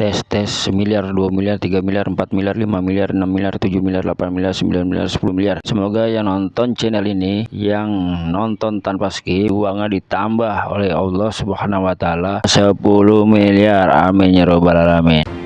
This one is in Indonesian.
tes tes miliar 2 miliar 3 miliar 4 miliar 5 miliar 6 miliar 7 miliar 8 miliar 9 miliar 10 miliar. Semoga yang nonton channel ini yang nonton tanpa skip uangnya ditambah oleh Allah subhanahu wa ta'ala. 10 miliar. Amin ya robbal alamin.